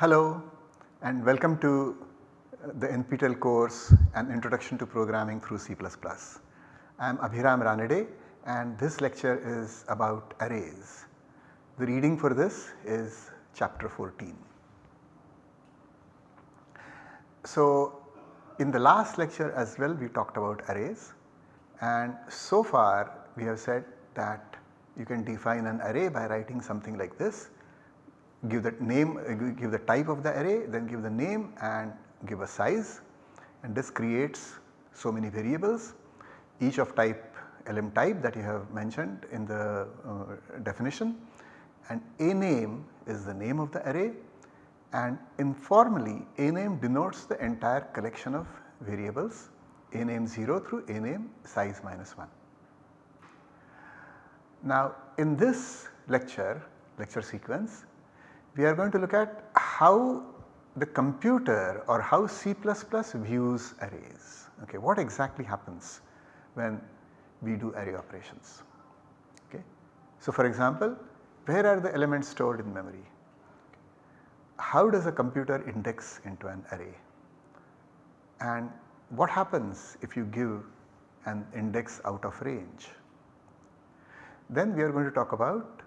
Hello and welcome to the NPTEL course An Introduction to Programming through C++. I am Abhiram Ranade and this lecture is about arrays. The reading for this is chapter 14. So in the last lecture as well we talked about arrays and so far we have said that you can define an array by writing something like this give the name uh, give the type of the array then give the name and give a size. And this creates so many variables. Each of type elem type that you have mentioned in the uh, definition. And a name is the name of the array. And informally a name denotes the entire collection of variables. A name 0 through a name size minus 1. Now in this lecture, lecture sequence we are going to look at how the computer or how C++ views arrays. Okay, what exactly happens when we do array operations. Okay. So for example, where are the elements stored in memory? How does a computer index into an array? And what happens if you give an index out of range? Then we are going to talk about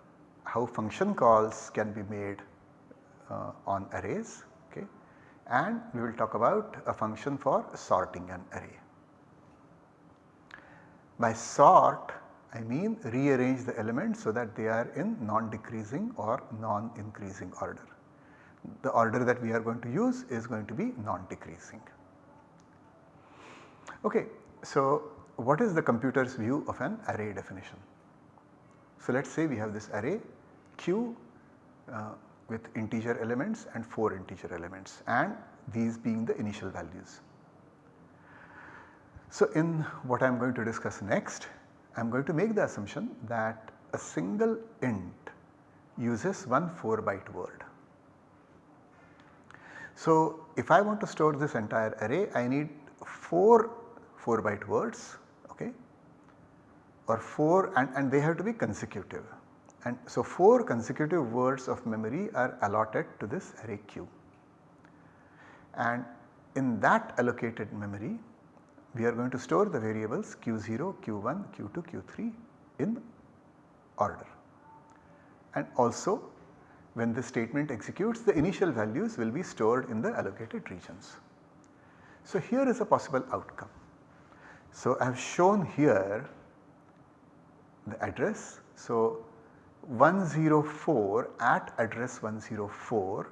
how function calls can be made uh, on arrays okay. and we will talk about a function for sorting an array. By sort I mean rearrange the elements so that they are in non-decreasing or non-increasing order. The order that we are going to use is going to be non-decreasing. Okay, so what is the computer's view of an array definition? So let us say we have this array q uh, with integer elements and 4 integer elements and these being the initial values. So in what I am going to discuss next I am going to make the assumption that a single int uses one 4 byte word. So if I want to store this entire array I need 4 4 byte words okay, or 4 and, and they have to be consecutive. And so 4 consecutive words of memory are allotted to this array q. And in that allocated memory we are going to store the variables q0, q1, q2, q3 in order. And also when the statement executes the initial values will be stored in the allocated regions. So here is a possible outcome. So I have shown here the address. So 104 at address 104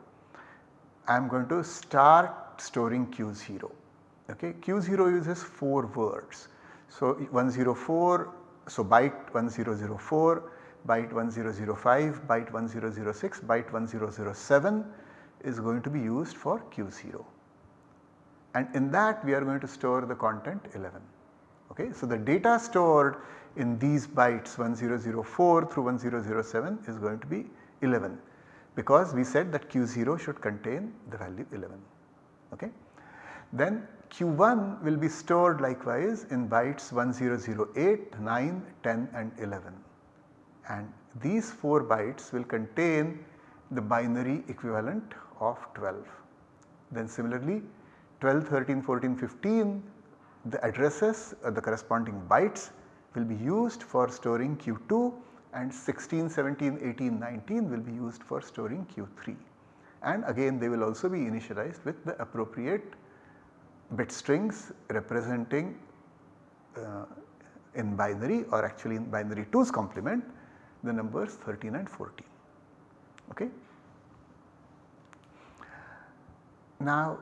I am going to start storing Q0 okay Q0 uses 4 words. So 104 so byte 1004 byte 1005 byte 1006 byte 1007 is going to be used for Q0 and in that we are going to store the content 11 okay. So the data stored in these bytes 1004 through 1007 is going to be 11 because we said that Q0 should contain the value 11. Okay. Then Q1 will be stored likewise in bytes 1008, 9, 10 and 11 and these 4 bytes will contain the binary equivalent of 12. Then similarly 12, 13, 14, 15 the addresses uh, the corresponding bytes will be used for storing Q2 and 16, 17, 18, 19 will be used for storing Q3 and again they will also be initialized with the appropriate bit strings representing uh, in binary or actually in binary 2's complement the numbers 13 and 14. Okay. Now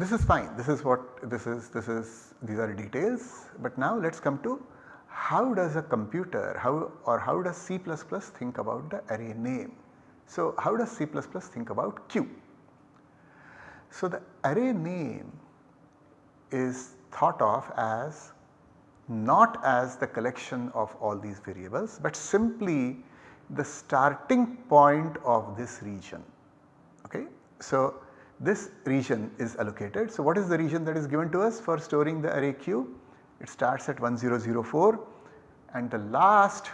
this is fine this is what this is this is these are details but now let us come to how does a computer how or how does C++ think about the array name. So how does C++ think about Q? So the array name is thought of as not as the collection of all these variables but simply the starting point of this region. Okay? So this region is allocated. So what is the region that is given to us for storing the array q? It starts at 1004 and the last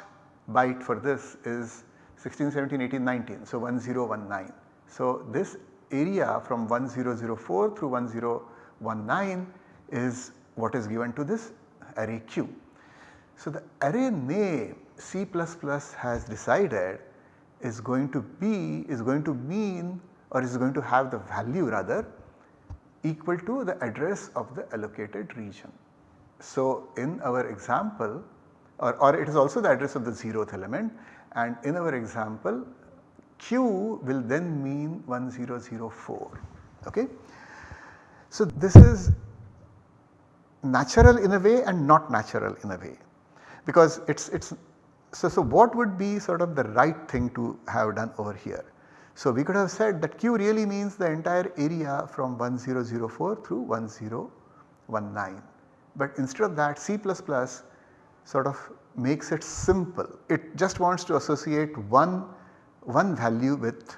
byte for this is 16, 17, 18, 19. So 1019. So this area from 1004 through 1019 is what is given to this array Q. So, the array name C++ has decided is going to be is going to mean or is going to have the value rather equal to the address of the allocated region. So, in our example or, or it is also the address of the 0th element and in our example Q will then mean 1004. Okay. So, this is natural in a way and not natural in a way because it is it's so, so what would be sort of the right thing to have done over here? So, we could have said that Q really means the entire area from 1004 through 1019, but instead of that C++ sort of makes it simple. It just wants to associate one, one value with,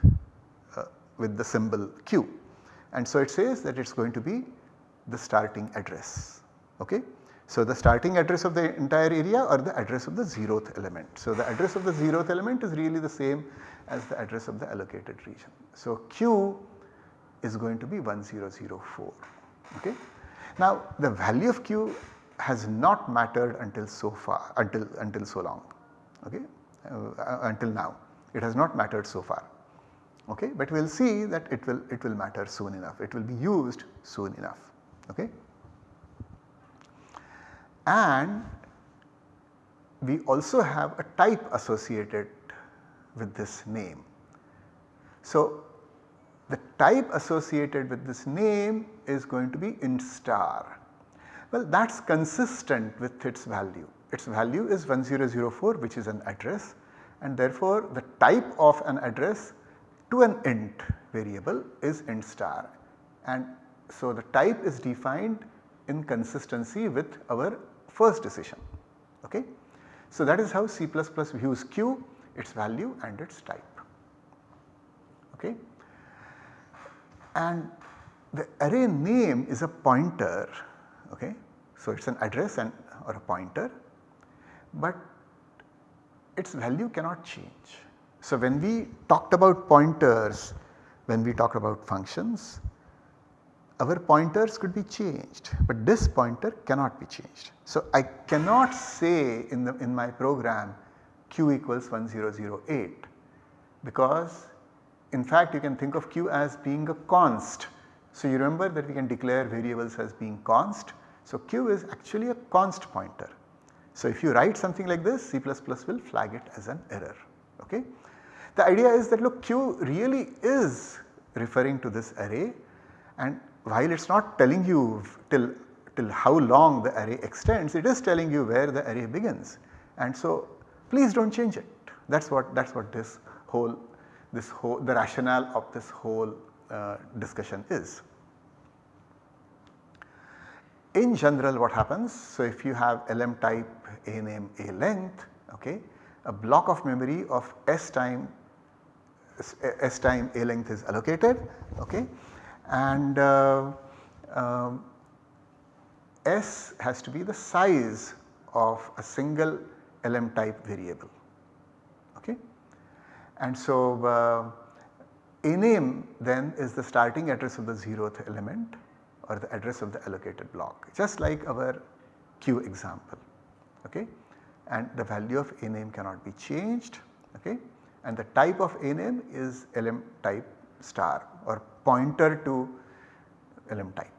uh, with the symbol Q and so it says that it is going to be the starting address. Okay? So, the starting address of the entire area or the address of the zeroth element. So, the address of the zeroth element is really the same as the address of the allocated region. So, Q is going to be 1004. Okay? Now, the value of Q has not mattered until so far until until so long okay uh, until now it has not mattered so far okay but we will see that it will it will matter soon enough it will be used soon enough okay and we also have a type associated with this name. So, the type associated with this name is going to be int star. Well that is consistent with its value. Its value is 1004 which is an address and therefore the type of an address to an int variable is int star and so the type is defined in consistency with our first decision. Okay? So, that is how C++ views Q, its value and its type. Okay? And the array name is a pointer, okay? so it is an address and or a pointer, but its value cannot change. So, when we talked about pointers, when we talked about functions, our pointers could be changed, but this pointer cannot be changed. So, I cannot say in, the, in my program q equals 1008 because in fact you can think of q as being a const. So, you remember that we can declare variables as being const. So, q is actually a const pointer. So, if you write something like this C++ will flag it as an error. Okay? The idea is that look q really is referring to this array and while it is not telling you till, till how long the array extends, it is telling you where the array begins. And so please do not change it. That is what that is what this whole this whole the rationale of this whole uh, discussion is. In general what happens, so if you have elem type a name a length, okay, a block of memory of s time s time a length is allocated, okay, and uh, um, S has to be the size of a single elem type variable. Okay? And so uh, a name then is the starting address of the zeroth element or the address of the allocated block just like our Q example. Okay? And the value of a name cannot be changed okay? and the type of a name is elem type star or pointer to elem type.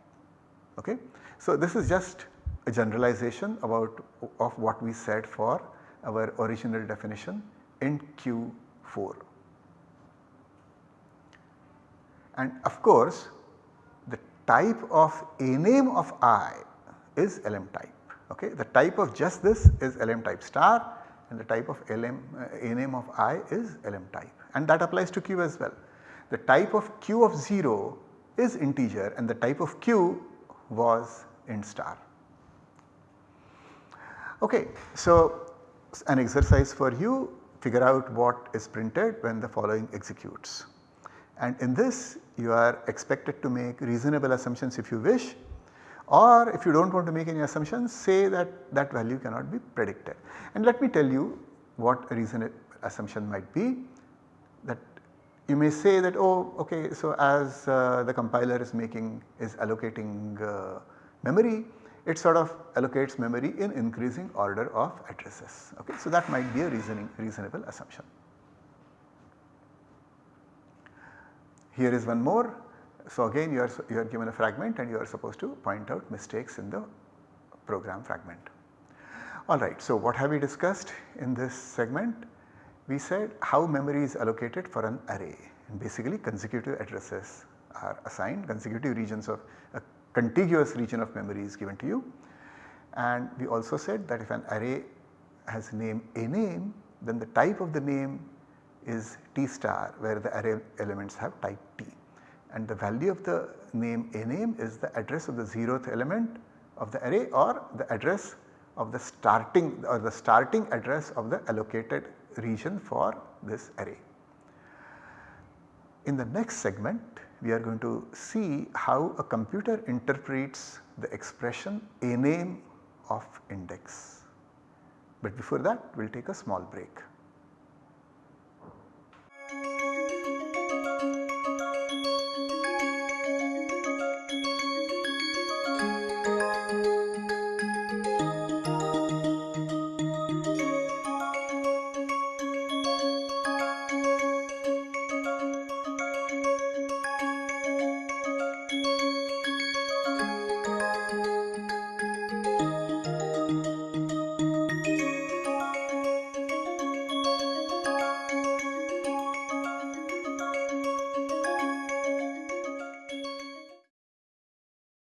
Okay? So, this is just a generalization about of what we said for our original definition in Q4. And of course, the type of a name of i is elem type. Okay? The type of just this is elem type star and the type of LM uh, a name of i is elem type and that applies to Q as well the type of q of 0 is integer and the type of q was int star. Okay, so an exercise for you figure out what is printed when the following executes. And in this you are expected to make reasonable assumptions if you wish or if you do not want to make any assumptions say that that value cannot be predicted. And let me tell you what a reasonable assumption might be that you may say that oh okay so as uh, the compiler is making is allocating uh, memory it sort of allocates memory in increasing order of addresses okay. So that might be a reasoning reasonable assumption. Here is one more. So again you are, you are given a fragment and you are supposed to point out mistakes in the program fragment. Alright, so what have we discussed in this segment? We said how memory is allocated for an array and basically consecutive addresses are assigned consecutive regions of a contiguous region of memory is given to you. And we also said that if an array has name a name then the type of the name is T star where the array elements have type T and the value of the name a name is the address of the 0th element of the array or the address of the starting or the starting address of the allocated region for this array. In the next segment we are going to see how a computer interprets the expression a name of index. But before that we will take a small break.